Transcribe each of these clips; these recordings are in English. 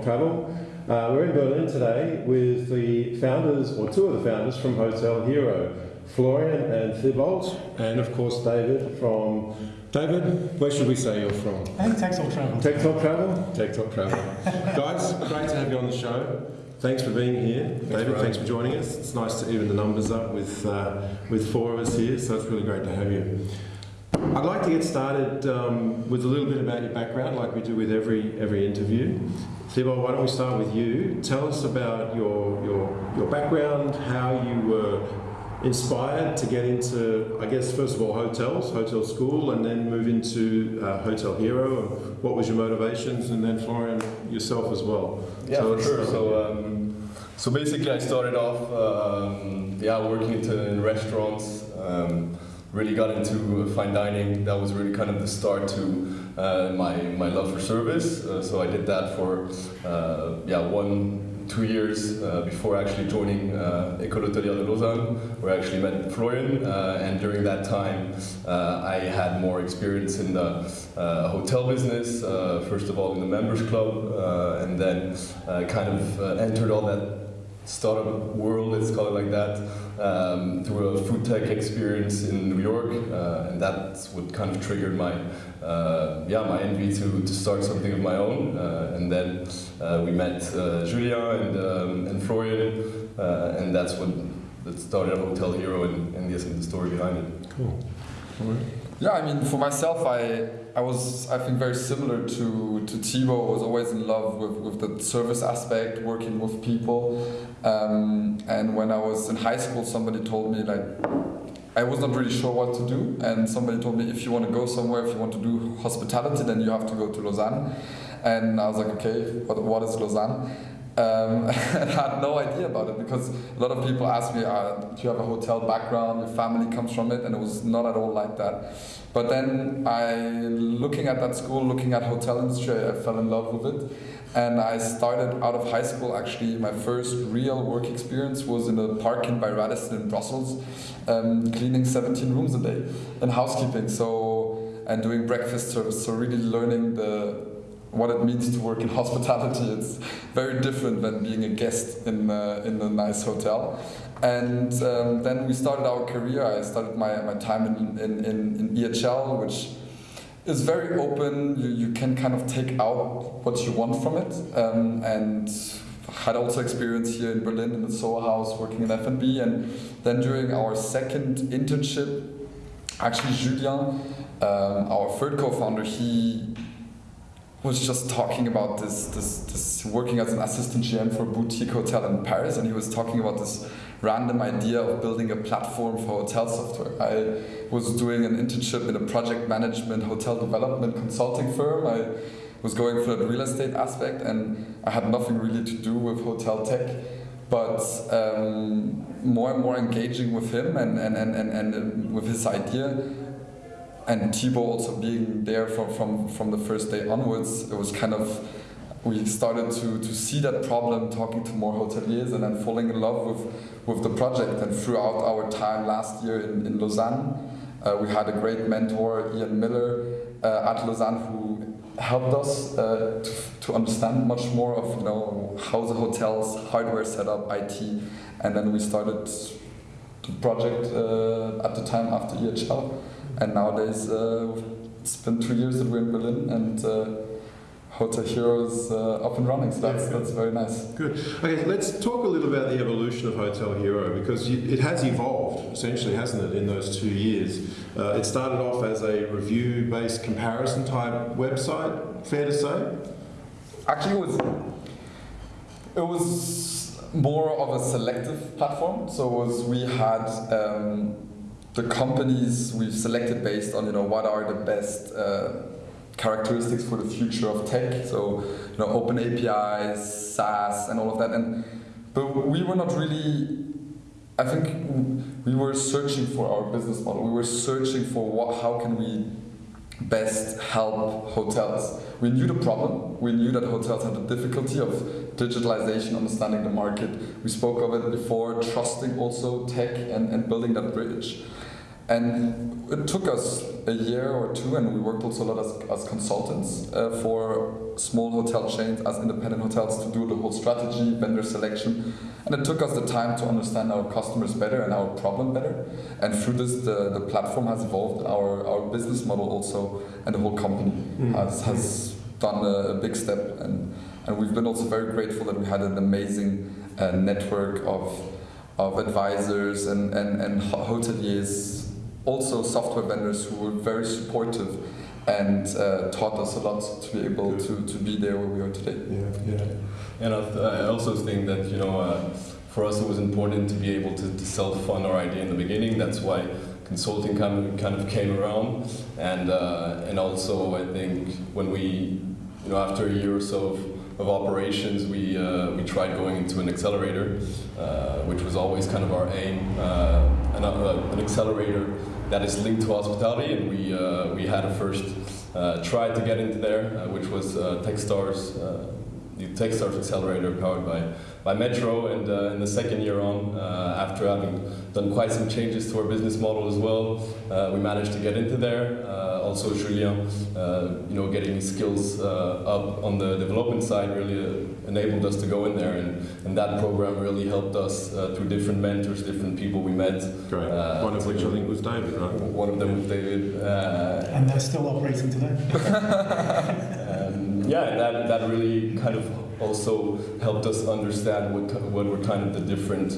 Talk Travel. Uh, we're in Berlin today with the founders, or two of the founders from Hotel Hero, Florian and Thibault, and of course David from. David, where should we say you're from? I think Tech Talk Travel. Tech Talk Travel? Tech Talk Travel. Guys, great to have you on the show. Thanks for being here. Thanks David, for thanks for joining us. It's nice to even the numbers up with, uh, with four of us here, so it's really great to have you. I'd like to get started um, with a little bit about your background, like we do with every every interview. Thibault, why don't we start with you? Tell us about your your your background, how you were inspired to get into, I guess, first of all, hotels, hotel school, and then move into uh, Hotel Hero. And what was your motivations, and then Florian yourself as well. Yeah, So sure. So, um, so basically, I started off, um, yeah, working in restaurants. Um, really got into fine dining. That was really kind of the start to uh, my my love for service. Uh, so I did that for uh, yeah one two years uh, before actually joining uh, École Hôtelière de Lausanne, where I actually met Florian. Uh, and during that time, uh, I had more experience in the uh, hotel business. Uh, first of all, in the members club, uh, and then uh, kind of uh, entered all that startup world, let's call it like that, um, through a food tech experience in New York, uh, and that's what kind of triggered my, uh, yeah, my envy to, to start something of my own. Uh, and then uh, we met uh, Julien and, um, and Florian, uh, and that's what that started Hotel Hero and, and the, the story behind it. Cool. Yeah, I mean, for myself, I I was I think very similar to to Thibaut. I was always in love with, with the service aspect, working with people. Um, and when I was in high school, somebody told me like I was not really sure what to do, and somebody told me if you want to go somewhere, if you want to do hospitality, then you have to go to Lausanne. And I was like, okay, what, what is Lausanne? Um, and I had no idea about it because a lot of people ask me, uh, do you have a hotel background? Your family comes from it, and it was not at all like that. But then I, looking at that school, looking at hotel industry, I fell in love with it, and I started out of high school. Actually, my first real work experience was in a Park Inn by Radisson in Brussels, um, cleaning 17 rooms a day and housekeeping. So and doing breakfast service. So really learning the what it means to work in hospitality. It's very different than being a guest in, uh, in a nice hotel. And um, then we started our career. I started my, my time in, in, in, in EHL, which is very open. You, you can kind of take out what you want from it. Um, and had also experience here in Berlin in the Soho House working in F&B. And then during our second internship, actually Julien, um, our third co-founder, he was just talking about this, this, this working as an assistant GM for a boutique hotel in Paris, and he was talking about this random idea of building a platform for hotel software. I was doing an internship in a project management hotel development consulting firm. I was going for the real estate aspect, and I had nothing really to do with hotel tech. But um, more and more engaging with him and, and, and, and, and with his idea, and Thibaut also being there from, from, from the first day onwards, it was kind of, we started to, to see that problem talking to more hoteliers and then falling in love with, with the project. And throughout our time last year in, in Lausanne, uh, we had a great mentor, Ian Miller, uh, at Lausanne, who helped us uh, to, to understand much more of you know how the hotel's hardware setup, IT, and then we started the project uh, at the time after EHL and nowadays uh, it's been two years that we're in Berlin and uh, Hotel Hero is uh, up and running, so that's, that's very nice. Good. Okay, let's talk a little about the evolution of Hotel Hero because you, it has evolved essentially, hasn't it, in those two years? Uh, it started off as a review based comparison type website, fair to say? Actually, it was, it was more of a selective platform. So it was we had um, the companies we've selected based on you know what are the best uh, characteristics for the future of tech. So you know open APIs, SaaS, and all of that. And but we were not really. I think we were searching for our business model. We were searching for what, how can we best help hotels. We knew the problem. We knew that hotels had the difficulty of digitalization, understanding the market. We spoke of it before, trusting also tech and, and building that bridge. And it took us a year or two, and we worked also a lot as, as consultants uh, for small hotel chains, as independent hotels, to do the whole strategy, vendor selection. And it took us the time to understand our customers better and our problem better. And through this, the, the platform has evolved, our, our business model also, and the whole company Mm. has, has done a, a big step. And, and we've been also very grateful that we had an amazing uh, network of, of advisors and, and, and hoteliers also software vendors who were very supportive and uh, taught us a lot to be able to, to be there where we are today. Yeah, yeah. And I, th- I also think that you know, uh, for us it was important to be able to, to self-fund our idea in the beginning. That's why consulting kind of kind of came around, and uh, and also I think when we, you know, after a year or so of, of operations, we uh, we tried going into an accelerator, uh, which was always kind of our aim, uh, an, uh, an accelerator that is linked to hospitality, and we uh, we had a first try to get into there, which was TechStars. The TechStars Accelerator powered by, by Metro, and uh, in the second year on, uh, after having done quite some changes to our business model as well, uh, we managed to get into there. Uh, also, Julien, uh, you know, getting his skills uh, up on the development side really uh, enabled us to go in there, and, and that program really helped us uh, through different mentors, different people we met. Great. Uh, One of which I think was David, right? One of them was David. Uh, And they're still operating today. yeah, and that, that really kind of also helped us understand what, what were kind of the different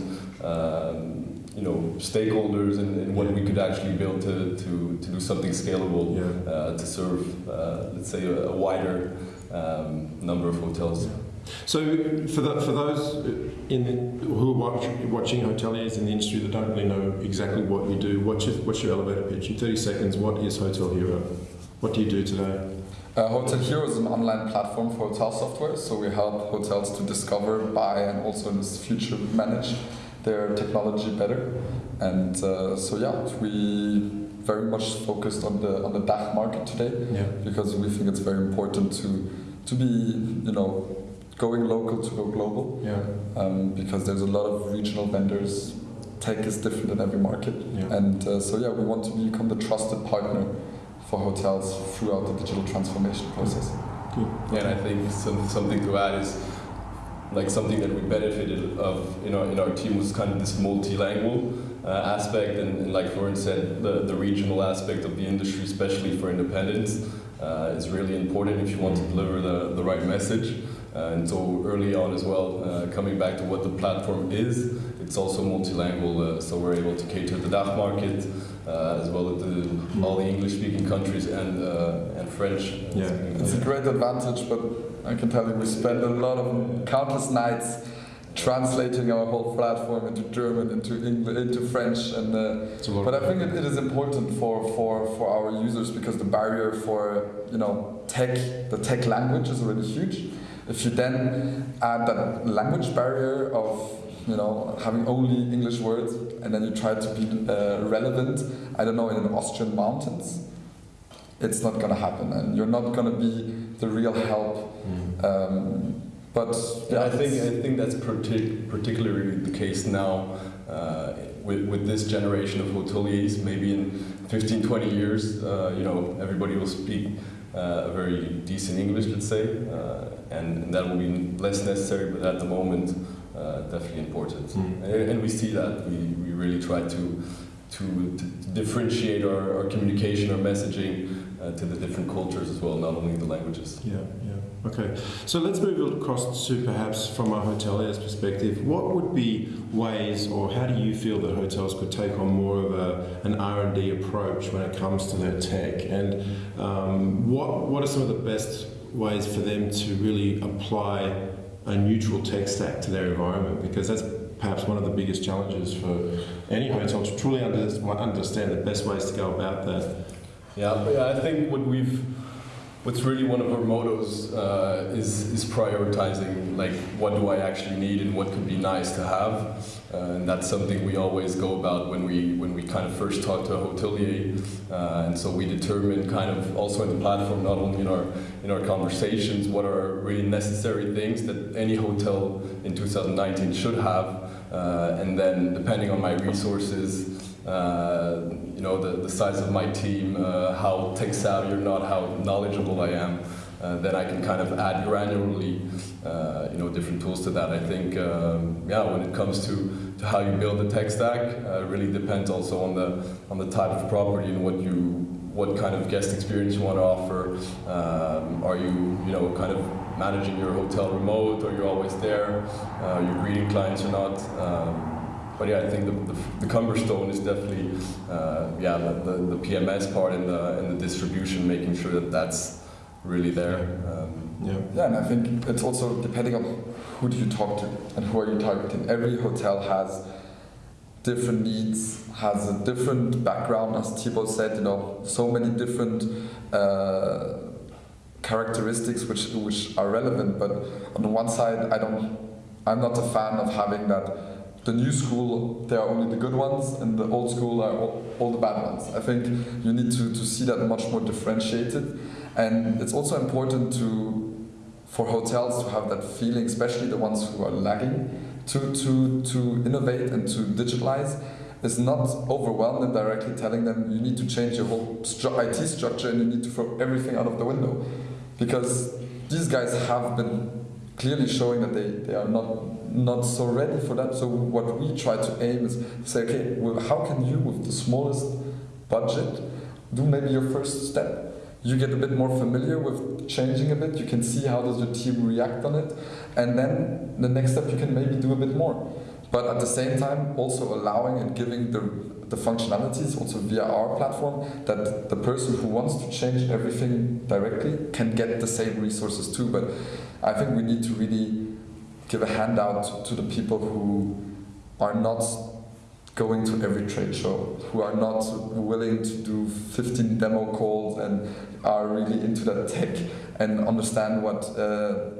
um, you know, stakeholders and, and what we could actually build to, to, to do something scalable Yeah. uh, to serve, uh, let's say, a, a wider um, number of hotels. So, for, the, for those in who are watch, watching hoteliers in the industry that don't really know exactly what you do, what's your, what's your elevator pitch? In 30 seconds, what is Hotel Hero? What do you do today? Uh, Hotel Hero is an online platform for hotel software, so we help hotels to discover, buy, and also in the future manage their technology better. And uh, so yeah, we very much focused on the on the DACH market today Yeah. because we think it's very important to to be you know going local to go global Yeah. um, because there's a lot of regional vendors. Tech is different in every market, Yeah. and uh, so yeah, we want to become the trusted partner for hotels throughout the digital transformation process. Yeah, and I think some, something to add is like something that we benefited of in our, in our team was kind of this multilingual uh, aspect and, and like Florian said, the, the regional aspect of the industry, especially for independents, uh, is really important if you want to deliver the, the right message. Uh, and so early on as well, uh, coming back to what the platform is, it's also multilingual, uh, so we're able to cater the DACH market uh, as well as the, all the English-speaking countries and, uh, and French. Yeah. It's a great advantage, but I can tell you we spend a lot of countless nights translating our whole platform into German, into English, into French, and uh, It's a lot but I think it, it is important for, for, for our users because the barrier for you know tech, the tech language is already huge. If you then add that language barrier of you know having only English words, and then you try to be uh, relevant, I don't know, in the Austrian mountains, it's not gonna happen, and you're not gonna be the real help. Mm. Um, but Yeah, I think I think that's partic- particularly the case now uh, with, with this generation of hoteliers. Maybe in 15, 20 years, uh, you know, everybody will speak uh, a very decent English, let's say, uh, and, and that will be less necessary. But at the moment, uh, definitely important. Mm. And, and we see that we, we really try to to, to differentiate our, our communication, our messaging uh, to the different cultures as well, not only the languages. Yeah, yeah. Okay. So let's move across to perhaps from a hotelier's perspective. What would be ways, or how do you feel that hotels could take on more of a, an R and D approach when it comes to their tech? And um, what what are some of the best ways for them to really apply a neutral tech stack to their environment? Because that's perhaps one of the biggest challenges for any hotel to truly understand the best ways to go about that. Yeah, yeah, I think what we've, what's really one of our mottos uh, is is prioritizing like what do I actually need and what could be nice to have, uh, and that's something we always go about when we when we kind of first talk to a hotelier, uh, and so we determine kind of also in the platform, not only in our in our conversations, what are really necessary things that any hotel in 2019 should have. uh, and then depending on my resources, uh, you know, the, the size of my team, uh, how tech savvy or not, how knowledgeable I am, uh, then I can kind of add granularly, uh, you know, different tools to that. I think, um, yeah, when it comes to, to how you build the tech stack, uh, really depends also on the on the type of property and what you what kind of guest experience you want to offer. Um, are you, you know, kind of managing your hotel remote, or you're always there? Uh, you're greeting clients or not? Um, but yeah, I think the, the, the Cumberstone is definitely, uh, yeah, the, the, the, PMS part and the, and the distribution, making sure that that's really there. Um, yeah. yeah, and I think it's also depending on who do you talk to and who are you targeting. Every hotel has different needs, has a different background, as Thibaut said, you know, so many different uh, characteristics which which are relevant. But on the one side, I don't, I'm not a fan of having that. The new school, they are only the good ones, and the old school are all, all the bad ones. I think you need to, to see that much more differentiated, and it's also important to for hotels to have that feeling, especially the ones who are lagging, to, to, to innovate and to digitalize is not overwhelm them directly telling them you need to change your whole stru- IT structure and you need to throw everything out of the window. Because these guys have been clearly showing that they, they are not, not so ready for that. So what we try to aim is say, okay, well, how can you with the smallest budget do maybe your first step? You get a bit more familiar with changing a bit you can see how does your team react on it and then the next step you can maybe do a bit more. But at the same time also allowing and giving the, the functionalities also via our platform that the person who wants to change everything directly can get the same resources too. But i think we need to really give a handout to the people who are not going to every trade show, who are not willing to do 15 demo calls and are really into that tech and understand what uh,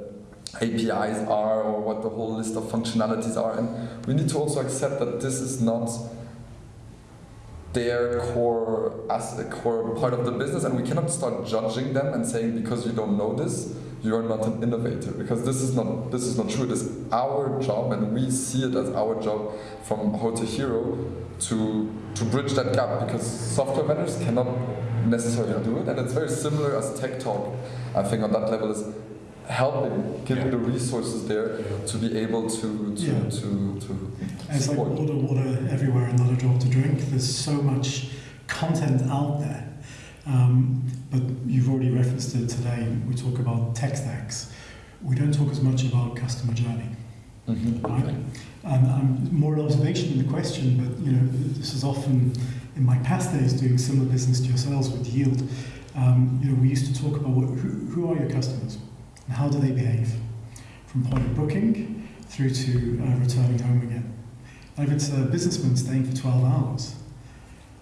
APIs are or what the whole list of functionalities are. And we need to also accept that this is not their core as a core part of the business and we cannot start judging them and saying because you don't know this you are not an innovator because this is not this is not true it is our job and we see it as our job from hotel hero to to bridge that gap because software vendors cannot necessarily do it and it's very similar as tech talk i think on that level is helping, giving yeah. the resources there to be able to to yeah. to, to It's like water, water everywhere and not a drop to drink. There's so much content out there. Um, but you've already referenced it today. We talk about tech stacks. We don't talk as much about customer journey. Mm-hmm. Right? And um, more an observation than the question, but you know, this is often in my past days doing similar business to yourselves with Yield. Um, you know, we used to talk about what, who, who are your customers? And how do they behave? From point of booking through to uh, returning home again. if it's a businessman staying for 12 hours,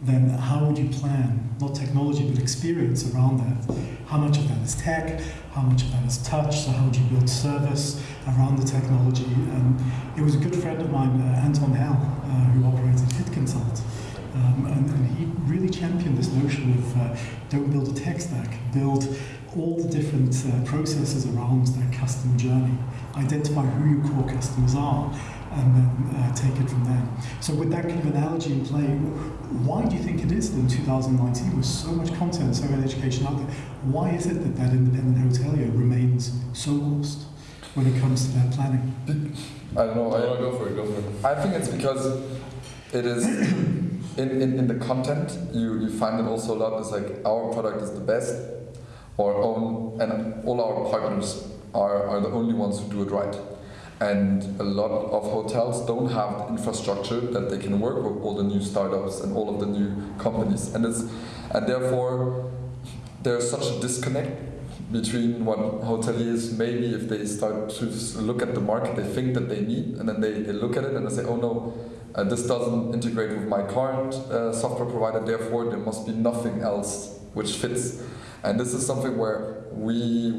then how would you plan, not technology, but experience around that? How much of that is tech? How much of that is touch? So how would you build service around the technology? And it was a good friend of mine, uh, Anton Hell, uh, who operates at Hit Consult. Um, and, and, he really championed this notion of uh, don't build a tech stack, build all the different uh, processes around that customer journey, identify who your core customers are, and then uh, take it from there. So, with that kind of analogy in play, why do you think it is that in 2019, with so much content, so much education out there, why is it that that independent hotelier remains so lost when it comes to that planning? I don't know. I, go for it. Go for it. I think it's because it is. In, in, in the content, you, you find it also a lot. It's like our product is the best, our own, and all our partners are, are the only ones who do it right. And a lot of hotels don't have the infrastructure that they can work with all the new startups and all of the new companies. And, it's, and therefore, there's such a disconnect between what hoteliers maybe if they start to look at the market they think that they need and then they, they look at it and they say oh no uh, this doesn't integrate with my current uh, software provider therefore there must be nothing else which fits and this is something where we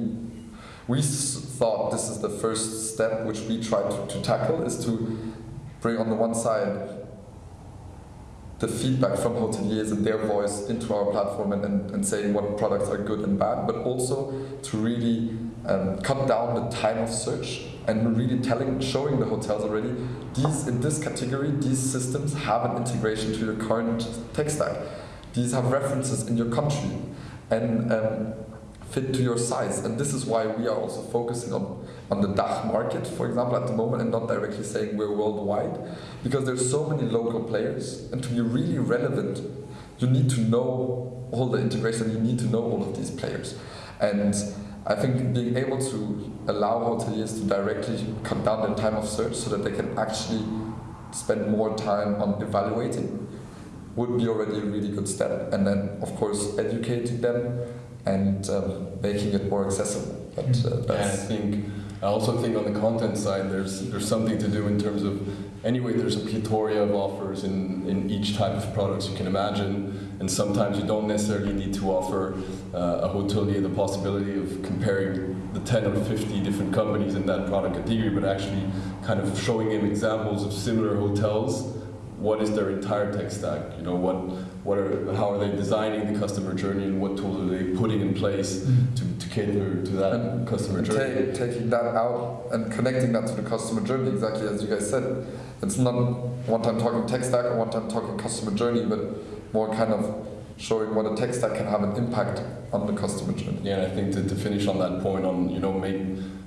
we thought this is the first step which we try to, to tackle is to bring on the one side the feedback from hoteliers and their voice into our platform and, and, and saying what products are good and bad, but also to really um, cut down the time of search and really telling, showing the hotels already these in this category, these systems have an integration to your current tech stack. These have references in your country and um, fit to your size. And this is why we are also focusing on, on the DACH market, for example, at the moment, and not directly saying we're worldwide, because there's so many local players, and to be really relevant, you need to know all the integration. You need to know all of these players, and I think being able to allow hoteliers to directly cut down their time of search so that they can actually spend more time on evaluating would be already a really good step. And then, of course, educating them and um, making it more accessible. But uh, And I think I also think on the content side, there's there's something to do in terms of anyway. There's a plethora of offers in in each type of products you can imagine, and sometimes you don't necessarily need to offer uh, a hotelier the possibility of comparing the 10 or 50 different companies in that product category, but actually kind of showing him examples of similar hotels. What is their entire tech stack? You know what what are how are they designing the customer journey and what tools are they putting in place mm. to, to cater to that And- customer and journey? ta- taking that out and connecting that to the customer journey, exactly as you guys said. It's not one time talking tech stack or one time talking customer journey, but more kind of showing what a tech stack can have an impact on the customer journey. Yeah, and I think to, to finish on that point on you know make,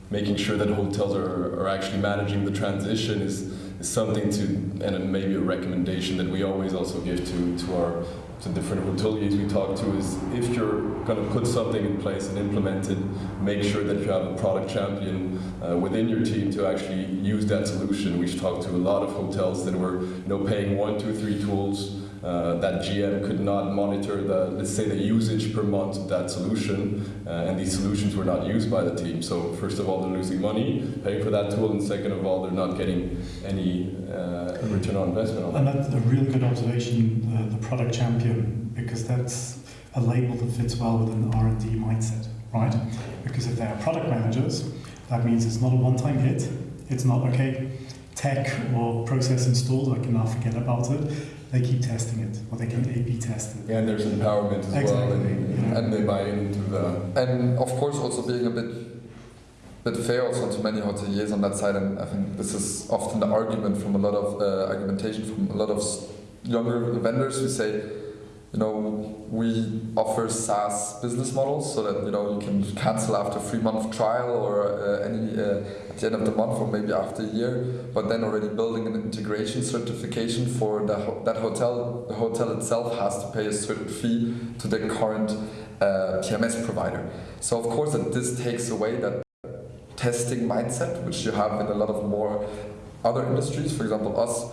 making sure that hotels are, are actually managing the transition is, something to and maybe a recommendation that we always also give to, to our to different hoteliers we talk to is if you're going to put something in place and implement it, make sure that you have a product champion uh, within your team to actually use that solution. We've talked to a lot of hotels that were you know paying one, two, three tools. Uh, that GM could not monitor the, let's say, the usage per month of that solution, uh, and these solutions were not used by the team. So first of all, they're losing money paying for that tool, and second of all, they're not getting any uh, return on investment on And that. that's a really good observation, the, the product champion, because that's a label that fits well with an R&D mindset, right? Because if they are product managers, that means it's not a one-time hit. It's not, okay, tech or process installed, I can now forget about it. They keep testing it, or they can A-B test it. Yeah, and there's empowerment as well, and, yeah. and they buy into the. And of course, also being a bit bit fair also to many hoteliers on that side. And I think this is often the argument from a lot of uh, argumentation from a lot of younger vendors who say, you know, we offer SaaS business models so that you know you can cancel after three month trial or uh, any uh, at the end of the month or maybe after a year. But then already building an integration certification for the ho- that hotel. The hotel itself has to pay a certain fee to the current uh, PMS provider. So of course that this takes away that testing mindset which you have in a lot of more other industries. For example, us,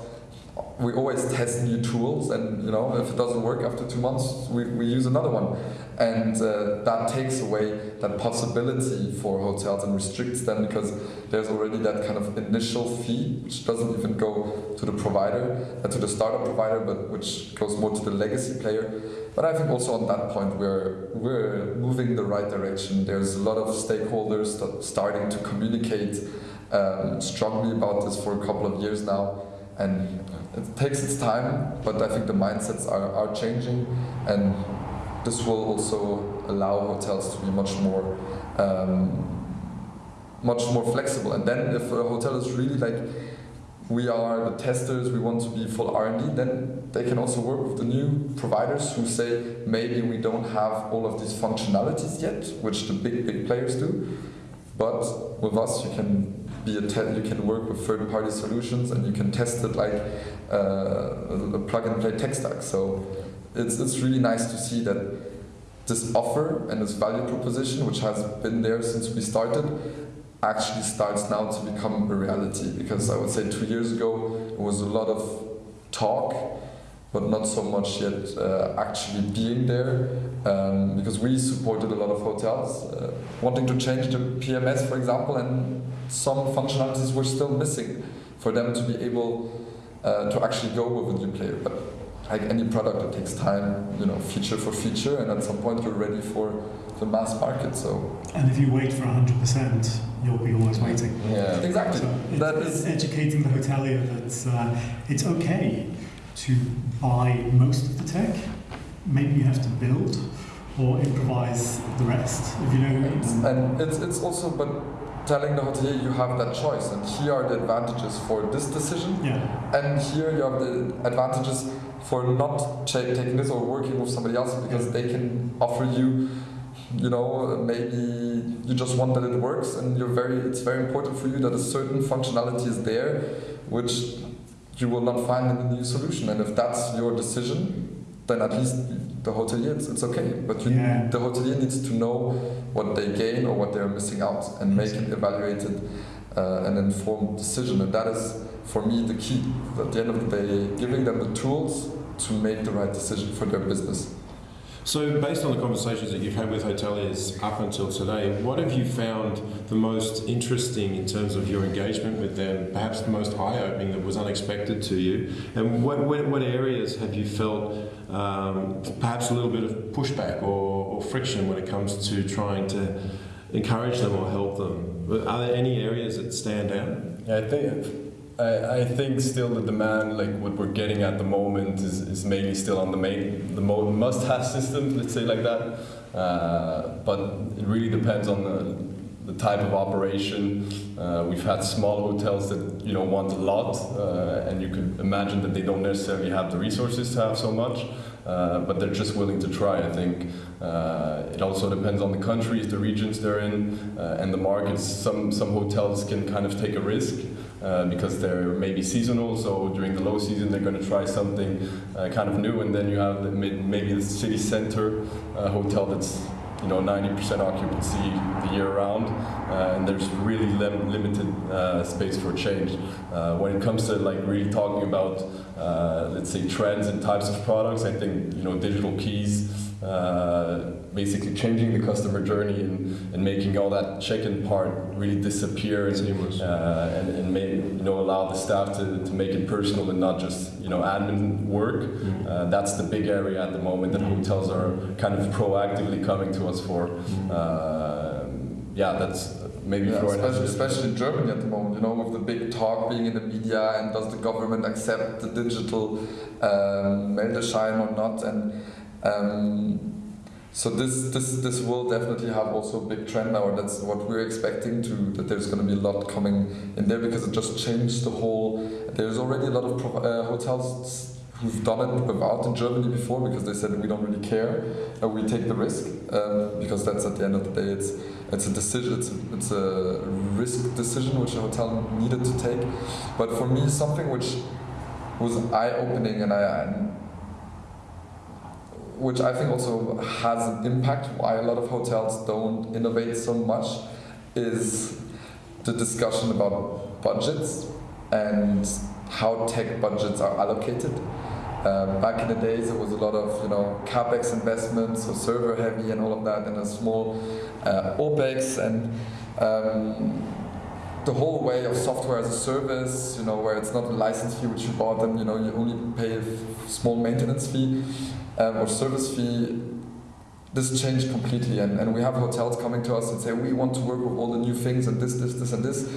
we always test new tools, and you know if it doesn't work after two months, we, we use another one, and uh, that takes away that possibility for hotels and restricts them because there's already that kind of initial fee which doesn't even go to the provider, uh, to the startup provider, but which goes more to the legacy player. But I think also on that point we're we're moving the right direction. There's a lot of stakeholders starting to communicate um, strongly about this for a couple of years now, and it takes its time. But I think the mindsets are, are changing, and this will also allow hotels to be much more um, much more flexible. And then if a hotel is really like we are the testers, we want to be full R&D, then they can also work with the new providers who say maybe we don't have all of these functionalities yet, which the big big players do, but with us you can be you can work with third party solutions and you can test it like uh, a plug and play tech stack. So it's it's really nice to see that this offer and this value proposition, which has been there since we started, actually starts now to become a reality because I would say two years ago it was a lot of talk but not so much yet uh, actually being there um, because we supported a lot of hotels uh, wanting to change the PMS for example and some functionalities were still missing for them to be able uh, to actually go with a new player but like any product it takes time you know feature for feature and at some point you're ready for the mass market so And if you wait for 100%, you'll be always waiting. Yeah. exactly So it's, that is educating the hotelier that uh, it's okay to buy most of the tech. Maybe you have to build or improvise the rest, if you know what I mean. And it's, it's also, but telling the hotelier you have that choice, and here are the advantages for this decision, Yeah, and here you have the advantages for not cha- taking this or working with somebody else because they can offer you, you know, maybe you just want that it works, and you're very, it's very important for you that a certain functionality is there, which you will not find in the new solution. And if that's your decision, then at least the hotelier, it's, it's okay. But you, Yeah. the hotelier needs to know what they gain or what they're missing out and make an evaluated uh, and informed decision. And that is, for me, the key. At the end of the day, giving them the tools to make the right decision for their business. So, based on the conversations that you've had with hoteliers up until today, what have you found the most interesting in terms of your engagement with them? Perhaps the most eye-opening that was unexpected to you, and what what, what areas have you felt um, perhaps a little bit of pushback or, or friction when it comes to trying to encourage them or help them? Are there any areas that stand out? Yeah, I think I, I think still the demand, like what we're getting at the moment, is, is mainly still on the main the must-have system. Let's say like that. Uh, but it really depends on the, the type of operation. Uh, we've had small hotels that you know want a lot, uh, and you could imagine that they don't necessarily have the resources to have so much. Uh, but they're just willing to try. I think uh, it also depends on the countries, the regions they're in, uh, and the markets. Some some hotels can kind of take a risk uh, because they're maybe seasonal. So during the low season, they're going to try something uh, kind of new, and then you have the, maybe the city center uh, hotel that's you know 90% occupancy the year round, uh, and there's really lim- limited uh, space for change. When it comes to like really talking about let's say trends and types of products, I think you know digital keys. Uh, basically changing the customer journey and, and making all that check-in part really disappear and, uh, and, and you know allow the staff to, to make it personal and not just you know admin work. Mm. Uh, that's the big area at the moment that hotels are kind of proactively coming to us for. Uh, yeah, that's maybe Yeah, especially, especially in Germany at the moment, you know, with the big talk being in the media and does the government accept the digital um, Meldeschein or not? And um, so this, this this will definitely have also a big trend now, that's what we're expecting to that there's going to be a lot coming in there because it just changed the whole. There's already a lot of uh, hotels who've done it without in Germany before because they said we don't really care, uh, we take the risk um, because that's at the end of the day it's it's a decision it's a, it's a risk decision which a hotel needed to take. But for me, something which was eye opening and I. And which I think also has an impact why a lot of hotels don't innovate so much is the discussion about budgets and how tech budgets are allocated. Um, back in the days, it was a lot of you know capex investments, so server heavy and all of that, and a small uh, opex and um, the whole way of software as a service, you know, where it's not a license fee which you bought and you know you only pay a small maintenance fee um, or service fee. This changed completely, and, and we have hotels coming to us and say we want to work with all the new things and this, this, this, and this,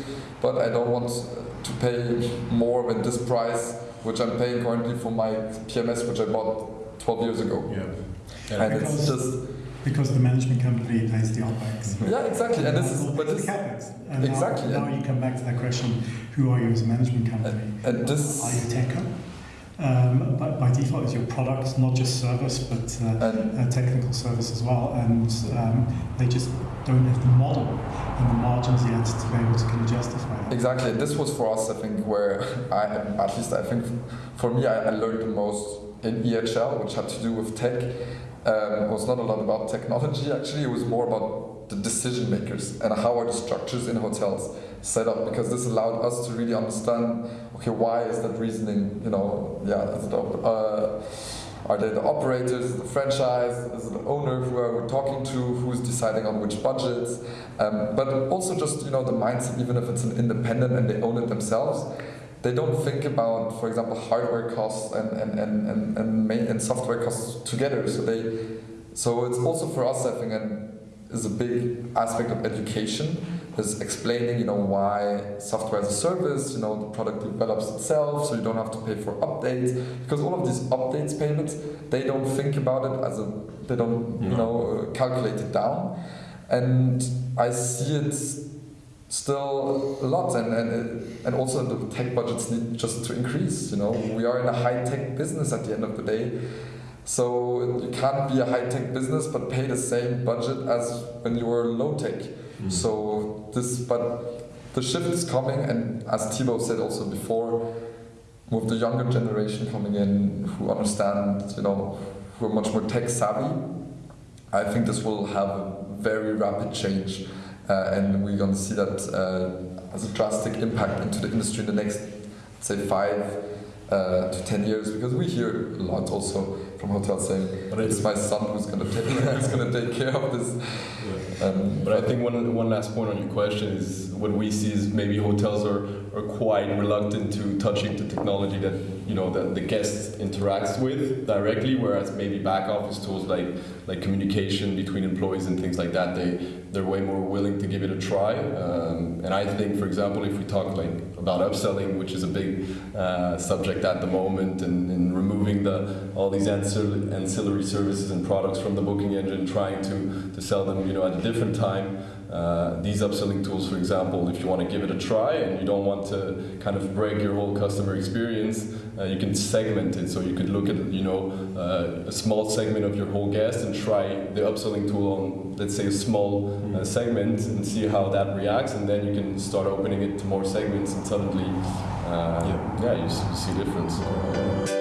but I don't want to pay more than this price, which I'm paying currently for my PMS, which I bought 12 years ago. Yeah. And it's Because- just because the management company pays the OPEX. yeah, exactly. And this is but it's this CapEx. And now- Exactly, Now, and- you come back to that question: Who are you as a management company? and this Are you techo? Um, but by default, is your product not just service but uh, uh, technical service as well, and um, they just don't have the model and the margins yet to be able to kind of justify it. Exactly. This was for us, I think, where I, at least I think, for me, I, I learned the most in EHL, which had to do with tech. Um, it was not a lot about technology, actually. It was more about the decision makers and how are the structures in hotels set up, because this allowed us to really understand, okay, why is that reasoning, you know, yeah, is it, uh, are they the operators, the franchise, is it the owner who are we talking to, who's deciding on which budgets, um, but also just you know the mindset, even if it's an independent and they own it themselves, they don't think about, for example, hardware costs and and and and and, and software costs together. So they, so it's also for us, I think, and is a big aspect of education is explaining, you know, why software as a service, you know, the product develops itself, so you don't have to pay for updates. Because all of these updates payments, they don't think about it as a, they don't, you know, uh, calculate it down. And I see it still a lot, and and and also the tech budgets need just to increase. You know, we are in a high tech business at the end of the day. So you can't be a high tech business but pay the same budget as when you were low tech. Mm. So this, but the shift is coming, and as Thibaut said also before, with the younger generation coming in who understand, you know, who are much more tech savvy, I think this will have a very rapid change, uh, and we're going to see that uh, as a drastic impact into the industry in the next, say, five uh, to ten years. Because we hear a lot also from hotels saying, But "It's my son who's going to take, who's going to take care of this." Um, But I think one, one last point on your question is what we see is maybe hotels are, are quite reluctant to touching the technology that you know that the guest interacts with directly, whereas maybe back office tools like like communication between employees and things like that, they they're way more willing to give it a try. Um, and I think, for example, if we talk like about upselling, which is a big uh, subject at the moment, and, and removing the all these ancillary, ancillary services and products from the booking engine, trying to to sell them, you know, at a different time. Uh, these upselling tools, for example, if you want to give it a try and you don't want to kind of break your whole customer experience, uh, you can segment it. So you could look at, you know, uh, a small segment of your whole guest and try the upselling tool on, let's say, a small uh, segment and see how that reacts, and then you can start opening it to more segments, and suddenly, uh, yeah. you, you see a difference.